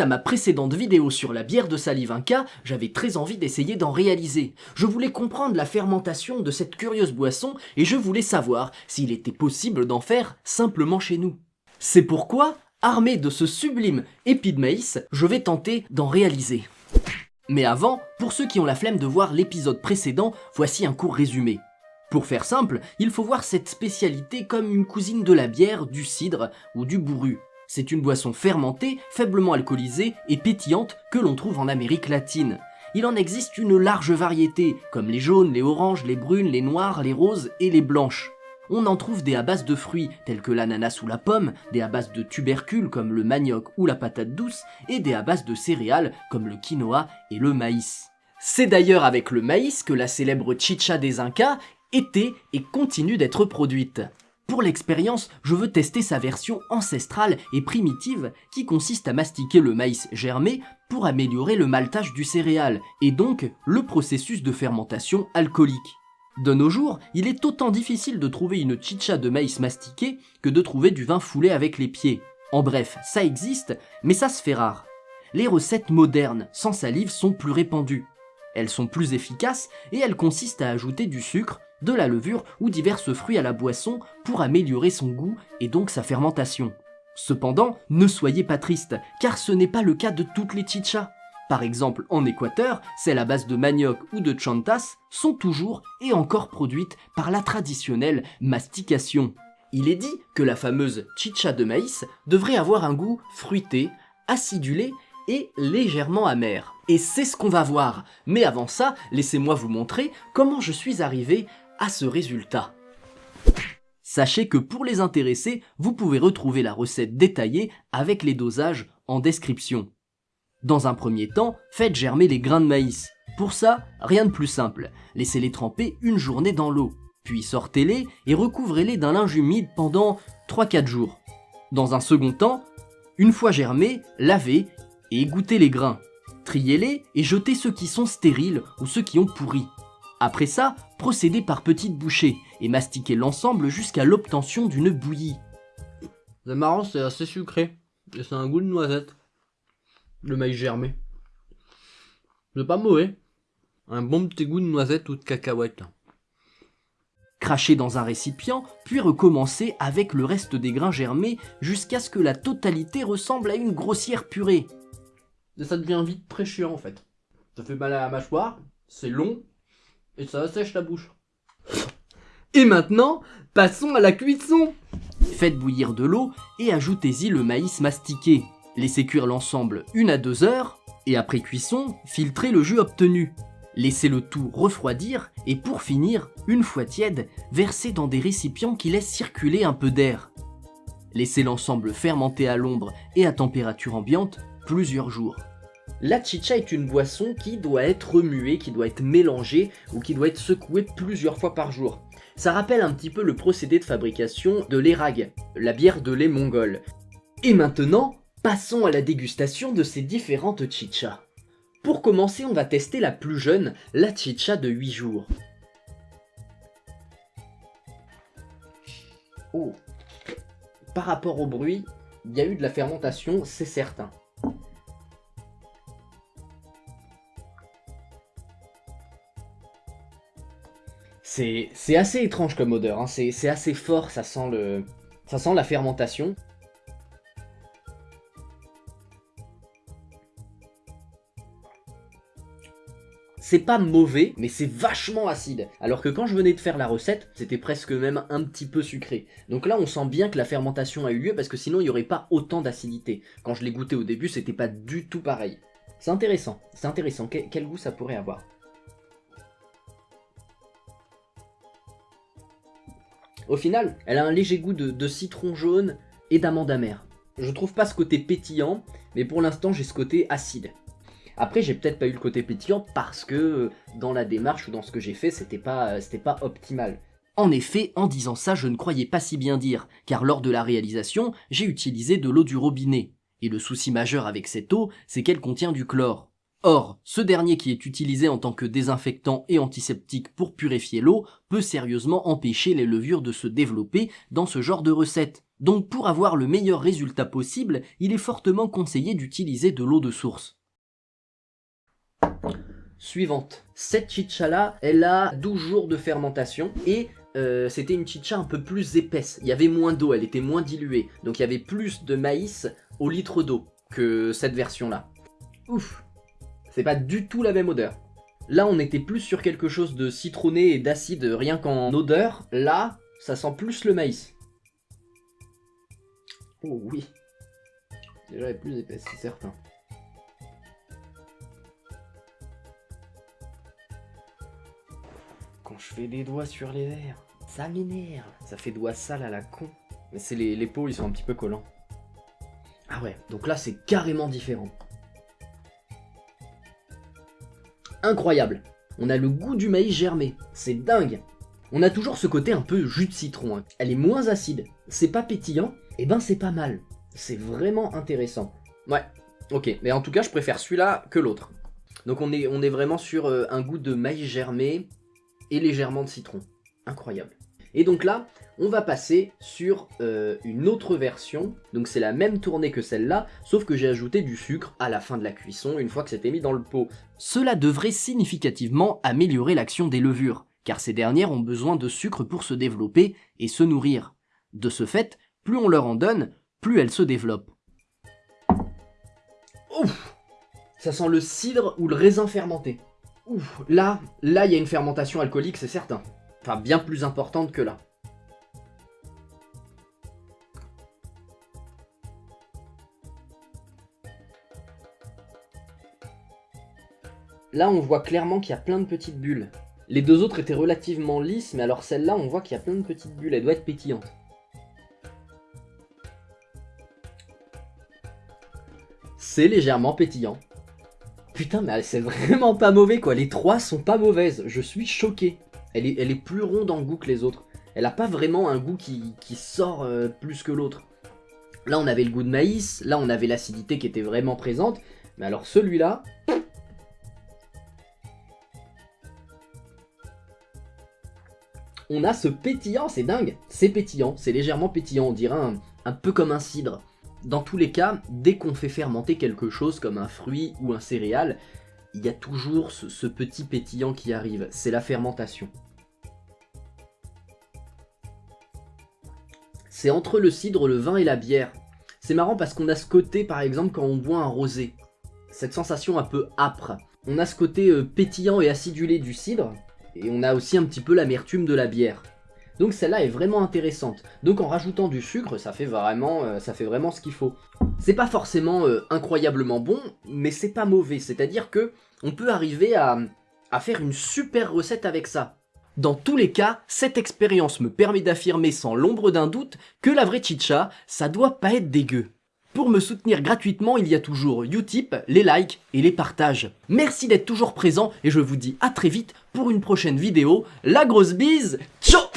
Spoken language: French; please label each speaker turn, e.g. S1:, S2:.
S1: À ma précédente vidéo sur la bière de salive Inca, j'avais très envie d'essayer d'en réaliser. Je voulais comprendre la fermentation de cette curieuse boisson et je voulais savoir s'il était possible d'en faire simplement chez nous. C'est pourquoi, armé de ce sublime épi de maïs, je vais tenter d'en réaliser. Mais avant, pour ceux qui ont la flemme de voir l'épisode précédent, voici un court résumé. Pour faire simple, il faut voir cette spécialité comme une cousine de la bière, du cidre ou du bourru. C'est une boisson fermentée, faiblement alcoolisée et pétillante que l'on trouve en Amérique latine. Il en existe une large variété, comme les jaunes, les oranges, les brunes, les noires, les roses et les blanches. On en trouve des à base de fruits tels que l'ananas ou la pomme, des à base de tubercules comme le manioc ou la patate douce, et des à base de céréales comme le quinoa et le maïs. C'est d'ailleurs avec le maïs que la célèbre chicha des Incas était et continue d'être produite. Pour l'expérience, je veux tester sa version ancestrale et primitive qui consiste à mastiquer le maïs germé pour améliorer le maltage du céréal et donc le processus de fermentation alcoolique. De nos jours, il est autant difficile de trouver une chicha de maïs mastiqué que de trouver du vin foulé avec les pieds. En bref, ça existe, mais ça se fait rare. Les recettes modernes, sans salive, sont plus répandues. Elles sont plus efficaces et elles consistent à ajouter du sucre, de la levure ou diverses fruits à la boisson pour améliorer son goût et donc sa fermentation. Cependant, ne soyez pas triste, car ce n'est pas le cas de toutes les chichas. Par exemple, en Équateur, celles à base de manioc ou de chantas sont toujours et encore produites par la traditionnelle mastication. Il est dit que la fameuse chicha de maïs devrait avoir un goût fruité, acidulé et légèrement amer. Et c'est ce qu'on va voir. Mais avant ça, laissez-moi vous montrer comment je suis arrivé à ce résultat. Sachez que pour les intéressés, vous pouvez retrouver la recette détaillée avec les dosages en description. Dans un premier temps, faites germer les grains de maïs. Pour ça, rien de plus simple, laissez-les tremper une journée dans l'eau, puis sortez-les et recouvrez-les d'un linge humide pendant 3-4 jours. Dans un second temps, une fois germés, lavez et égouttez les grains. Triez-les et jetez ceux qui sont stériles ou ceux qui ont pourri. Après ça, procédez par petites bouchées et mastiquez l'ensemble jusqu'à l'obtention d'une bouillie.
S2: C'est marrant, c'est assez sucré. Et c'est un goût de noisette. Le maïs germé. C'est pas mauvais. Un bon petit goût de noisette ou de cacahuète.
S1: Crachez dans un récipient, puis recommencez avec le reste des grains germés jusqu'à ce que la totalité ressemble à une grossière purée.
S2: Et ça devient vite très chiant en fait. Ça fait mal à la mâchoire, c'est long, et ça assèche la bouche. Et maintenant, passons à la cuisson
S1: Faites bouillir de l'eau et ajoutez-y le maïs mastiqué. Laissez cuire l'ensemble une à deux heures, et après cuisson, filtrez le jus obtenu. Laissez le tout refroidir, et pour finir, une fois tiède, versez dans des récipients qui laissent circuler un peu d'air. Laissez l'ensemble fermenter à l'ombre et à température ambiante plusieurs jours. La chicha est une boisson qui doit être remuée, qui doit être mélangée ou qui doit être secouée plusieurs fois par jour. Ça rappelle un petit peu le procédé de fabrication de l'érag, la bière de lait mongole. Et maintenant, passons à la dégustation de ces différentes chichas. Pour commencer, on va tester la plus jeune, la chicha de 8 jours. Oh Par rapport au bruit, il y a eu de la fermentation, c'est certain. C'est assez étrange comme odeur, hein. c'est assez fort, ça sent, le, ça sent la fermentation. C'est pas mauvais, mais c'est vachement acide. Alors que quand je venais de faire la recette, c'était presque même un petit peu sucré. Donc là, on sent bien que la fermentation a eu lieu, parce que sinon, il n'y aurait pas autant d'acidité. Quand je l'ai goûté au début, c'était pas du tout pareil. C'est intéressant, c'est intéressant. quel goût ça pourrait avoir? Au final, elle a un léger goût de, citron jaune et d'amande amère. Je trouve pas ce côté pétillant, mais pour l'instant j'ai ce côté acide. Après j'ai peut-être pas eu le côté pétillant parce que euh, dans la démarche ou dans ce que j'ai fait c'était pas, euh, pas optimal. En effet, en disant ça, je ne croyais pas si bien dire, car lors de la réalisation, j'ai utilisé de l'eau du robinet. Et le souci majeur avec cette eau, c'est qu'elle contient du chlore. Or, ce dernier qui est utilisé en tant que désinfectant et antiseptique pour purifier l'eau peut sérieusement empêcher les levures de se développer dans ce genre de recette. Donc pour avoir le meilleur résultat possible, il est fortement conseillé d'utiliser de l'eau de source. Suivante. Cette chicha là, elle a 12 jours de fermentation et euh, c'était une chicha un peu plus épaisse. Il y avait moins d'eau, elle était moins diluée. Donc il y avait plus de maïs au litre d'eau que cette version là. Ouf C'est pas du tout la même odeur. Là on était plus sur quelque chose de citronné et d'acide rien qu'en odeur. Là, ça sent plus le maïs. Oh oui. Déjà elle est plus épaisse, c'est certain. Quand je fais des doigts sur les verres, ça m'énerve. Ça fait doigts sales à la con. Mais c'est les, les pots, ils sont un petit peu collants. Ah ouais, donc là c'est carrément différent. Incroyable. On a le goût du maïs germé. C'est dingue. On a toujours ce côté un peu jus de citron. hein. Elle est moins acide. C'est pas pétillant. Et ben c'est pas mal. C'est vraiment intéressant. Ouais, ok. Mais en tout cas, je préfère celui-là que l'autre. Donc on est, on est vraiment sur euh, un goût de maïs germé et légèrement de citron. Incroyable. Et donc là, on va passer sur euh, une autre version. Donc c'est la même tournée que celle-là, sauf que j'ai ajouté du sucre à la fin de la cuisson, une fois que c'était mis dans le pot. Cela devrait significativement améliorer l'action des levures, car ces dernières ont besoin de sucre pour se développer et se nourrir. De ce fait, plus on leur en donne, plus elles se développent. Ouf Ça sent le cidre ou le raisin fermenté. Ouf, là, là, il y a une fermentation alcoolique, c'est certain. Bien plus importante que là. Là, on voit clairement qu'il y a plein de petites bulles. Les deux autres étaient relativement lisses, mais alors celle-là, on voit qu'il y a plein de petites bulles. Elle doit être pétillante. C'est légèrement pétillant. Putain, mais c'est vraiment pas mauvais quoi. Les trois sont pas mauvaises. Je suis choqué. Elle est, plus ronde en goût que les autres. Elle a pas vraiment un goût qui, qui sort euh, plus que l'autre. Là, on avait le goût de maïs. Là, on avait l'acidité qui était vraiment présente. Mais alors celui-là... On a ce pétillant, c'est dingue. C'est pétillant, c'est légèrement pétillant. On dirait un, un peu comme un cidre. Dans tous les cas, dès qu'on fait fermenter quelque chose comme un fruit ou un céréal, il y a toujours ce, petit pétillant qui arrive. C'est la fermentation. C'est entre le cidre, le vin et la bière. C'est marrant parce qu'on a ce côté, par exemple, quand on boit un rosé. Cette sensation un peu âpre. On a ce côté euh, pétillant et acidulé du cidre. Et on a aussi un petit peu l'amertume de la bière. Donc celle-là est vraiment intéressante. Donc en rajoutant du sucre, ça fait vraiment, euh, ça fait vraiment ce qu'il faut. C'est pas forcément euh, incroyablement bon, mais c'est pas mauvais. C'est-à-dire que on peut arriver à, à faire une super recette avec ça. Dans tous les cas, cette expérience me permet d'affirmer sans l'ombre d'un doute que la vraie chicha, ça doit pas être dégueu. Pour me soutenir gratuitement, il y a toujours Utip, les likes et les partages. Merci d'être toujours présent et je vous dis à très vite pour une prochaine vidéo. La grosse bise, ciao